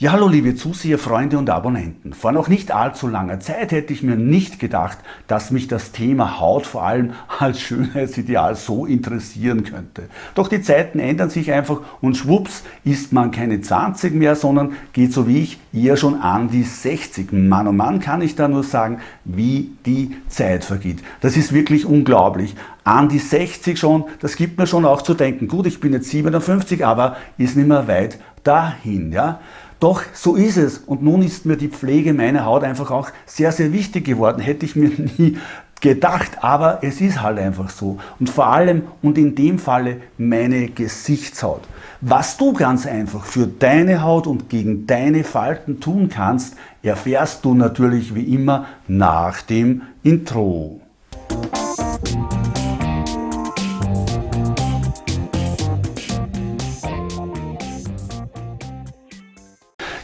Ja, hallo liebe Zuseher, Freunde und Abonnenten. Vor noch nicht allzu langer Zeit hätte ich mir nicht gedacht, dass mich das Thema Haut vor allem als Schönheitsideal so interessieren könnte. Doch die Zeiten ändern sich einfach und schwupps ist man keine 20 mehr, sondern geht so wie ich eher schon an die 60. Mann und oh Mann kann ich da nur sagen, wie die Zeit vergeht. Das ist wirklich unglaublich. An die 60 schon, das gibt mir schon auch zu denken. Gut, ich bin jetzt 57, aber ist nicht mehr weit dahin. Ja? Doch so ist es und nun ist mir die Pflege meiner Haut einfach auch sehr, sehr wichtig geworden. Hätte ich mir nie gedacht, aber es ist halt einfach so. Und vor allem und in dem Falle meine Gesichtshaut. Was du ganz einfach für deine Haut und gegen deine Falten tun kannst, erfährst du natürlich wie immer nach dem Intro.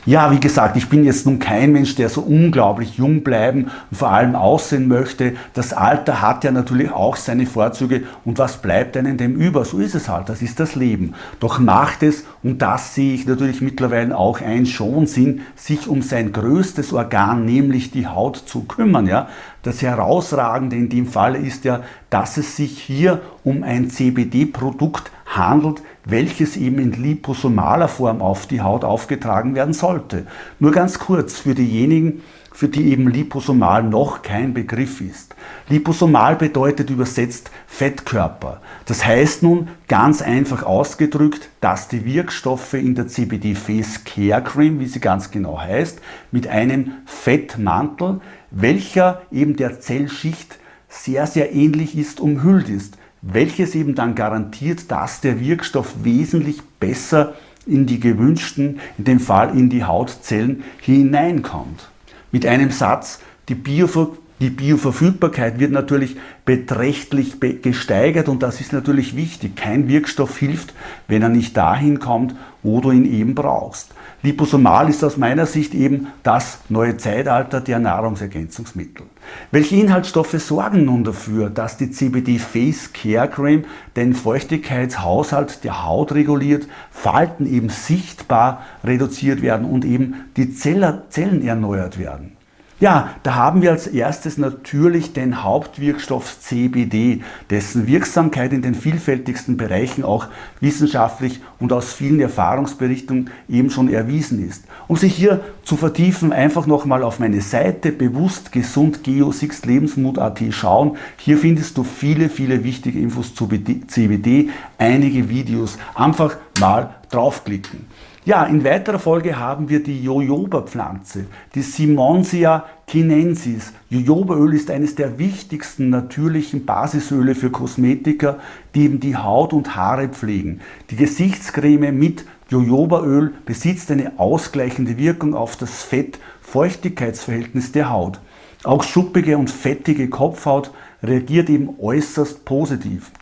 Ja, wie gesagt, ich bin jetzt nun kein Mensch, der so unglaublich jung bleiben und vor allem aussehen möchte. Das Alter hat ja natürlich auch seine Vorzüge und was bleibt einem dem über? So ist es halt, das ist das Leben. Doch macht es, und das sehe ich natürlich mittlerweile auch ein, schon Sinn, sich um sein größtes Organ, nämlich die Haut zu kümmern. Ja? Das Herausragende in dem Fall ist ja, dass es sich hier um ein CBD-Produkt handelt, welches eben in liposomaler Form auf die Haut aufgetragen werden sollte. Nur ganz kurz für diejenigen, für die eben liposomal noch kein Begriff ist. Liposomal bedeutet übersetzt Fettkörper. Das heißt nun ganz einfach ausgedrückt, dass die Wirkstoffe in der CBD Face Care Cream, wie sie ganz genau heißt, mit einem Fettmantel, welcher eben der Zellschicht sehr, sehr ähnlich ist, umhüllt ist welches eben dann garantiert, dass der Wirkstoff wesentlich besser in die gewünschten, in dem Fall in die Hautzellen hineinkommt. Mit einem Satz, die, Biover die Bioverfügbarkeit wird natürlich beträchtlich gesteigert und das ist natürlich wichtig. Kein Wirkstoff hilft, wenn er nicht dahin kommt, wo du ihn eben brauchst. Liposomal ist aus meiner Sicht eben das neue Zeitalter der Nahrungsergänzungsmittel. Welche Inhaltsstoffe sorgen nun dafür, dass die CBD Face Care Cream den Feuchtigkeitshaushalt der Haut reguliert, Falten eben sichtbar reduziert werden und eben die Zellen erneuert werden? Ja, da haben wir als erstes natürlich den Hauptwirkstoff CBD, dessen Wirksamkeit in den vielfältigsten Bereichen auch wissenschaftlich und aus vielen Erfahrungsberichten eben schon erwiesen ist. Um sich hier zu vertiefen, einfach nochmal auf meine Seite bewusst gesund geo lebensmut.at schauen. Hier findest du viele, viele wichtige Infos zu CBD, einige Videos. Einfach mal draufklicken. Ja, in weiterer Folge haben wir die Jojoba-Pflanze, die Simonsia chinensis. Jojobaöl ist eines der wichtigsten natürlichen Basisöle für Kosmetiker, die eben die Haut und Haare pflegen. Die Gesichtscreme mit Jojobaöl besitzt eine ausgleichende Wirkung auf das Fett-Feuchtigkeitsverhältnis der Haut. Auch schuppige und fettige Kopfhaut reagiert eben äußerst positiv.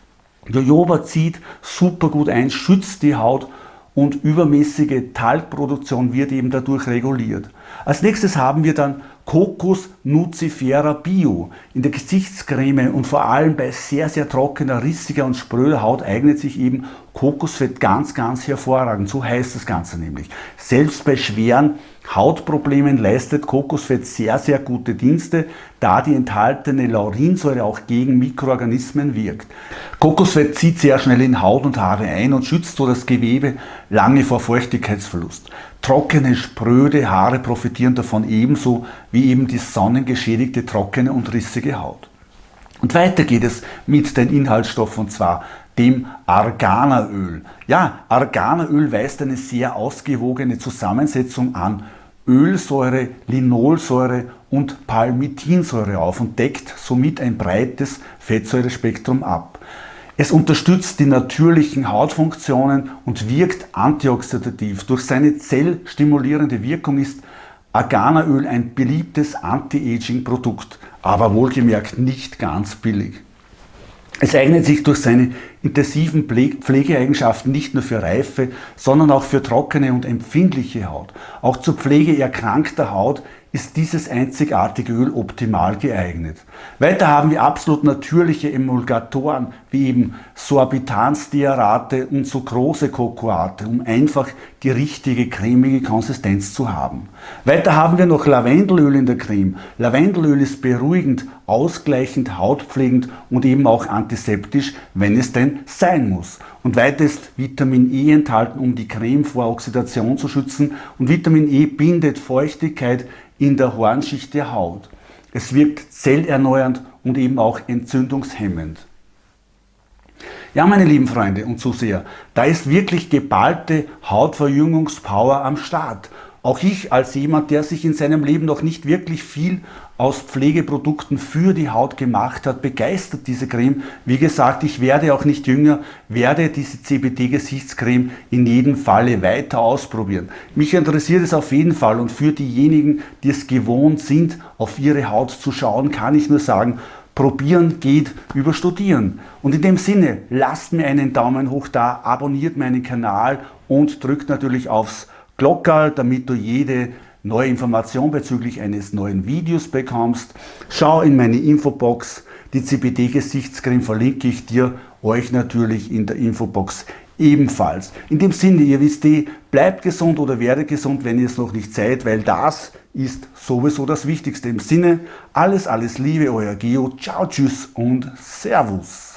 Jojoba zieht super gut ein, schützt die Haut und übermäßige Talgproduktion wird eben dadurch reguliert. Als nächstes haben wir dann Kokos Nucifera Bio. In der Gesichtscreme und vor allem bei sehr, sehr trockener, rissiger und spröder Haut eignet sich eben Kokosfett ganz, ganz hervorragend. So heißt das Ganze nämlich. Selbst bei schweren Hautproblemen leistet Kokosfett sehr, sehr gute Dienste, da die enthaltene Laurinsäure auch gegen Mikroorganismen wirkt. Kokosfett zieht sehr schnell in Haut und Haare ein und schützt so das Gewebe lange vor Feuchtigkeitsverlust. Trockene, spröde Haare profitieren davon ebenso wie eben die sonnengeschädigte, trockene und rissige Haut. Und weiter geht es mit den Inhaltsstoffen und zwar dem Arganaöl. Ja, Arganaöl weist eine sehr ausgewogene Zusammensetzung an Ölsäure, Linolsäure und Palmitinsäure auf und deckt somit ein breites Fettsäurespektrum ab. Es unterstützt die natürlichen Hautfunktionen und wirkt antioxidativ. Durch seine zellstimulierende Wirkung ist Arganaöl ein beliebtes Anti-Aging-Produkt, aber wohlgemerkt nicht ganz billig. Es eignet sich durch seine intensiven Pflegeeigenschaften nicht nur für reife, sondern auch für trockene und empfindliche Haut. Auch zur Pflege erkrankter Haut ist dieses einzigartige Öl optimal geeignet. Weiter haben wir absolut natürliche Emulgatoren wie eben Sorbitansstearate und Sucrose-Cocoate, um einfach die richtige cremige Konsistenz zu haben. Weiter haben wir noch Lavendelöl in der Creme. Lavendelöl ist beruhigend, ausgleichend, hautpflegend und eben auch antiseptisch, wenn es denn sein muss. Und weiter ist Vitamin E enthalten, um die Creme vor Oxidation zu schützen. Und Vitamin E bindet Feuchtigkeit in der Hornschicht der Haut. Es wirkt zellerneuernd und eben auch entzündungshemmend. Ja, meine lieben Freunde und Zuseher, da ist wirklich geballte Hautverjüngungspower am Start. Auch ich als jemand, der sich in seinem Leben noch nicht wirklich viel aus Pflegeprodukten für die Haut gemacht hat, begeistert diese Creme. Wie gesagt, ich werde auch nicht jünger, werde diese CBD-Gesichtscreme in jedem Falle weiter ausprobieren. Mich interessiert es auf jeden Fall und für diejenigen, die es gewohnt sind, auf ihre Haut zu schauen, kann ich nur sagen, Probieren geht über Studieren. Und in dem Sinne, lasst mir einen Daumen hoch da, abonniert meinen Kanal und drückt natürlich aufs Glockerl, damit du jede neue Information bezüglich eines neuen Videos bekommst. Schau in meine Infobox, die CBD-Gesichtscreme verlinke ich dir, euch natürlich in der Infobox ebenfalls. In dem Sinne, ihr wisst eh, bleibt gesund oder werdet gesund, wenn ihr es noch nicht seid, weil das ist sowieso das Wichtigste. Im Sinne, alles, alles Liebe, euer Geo, ciao, tschüss und Servus.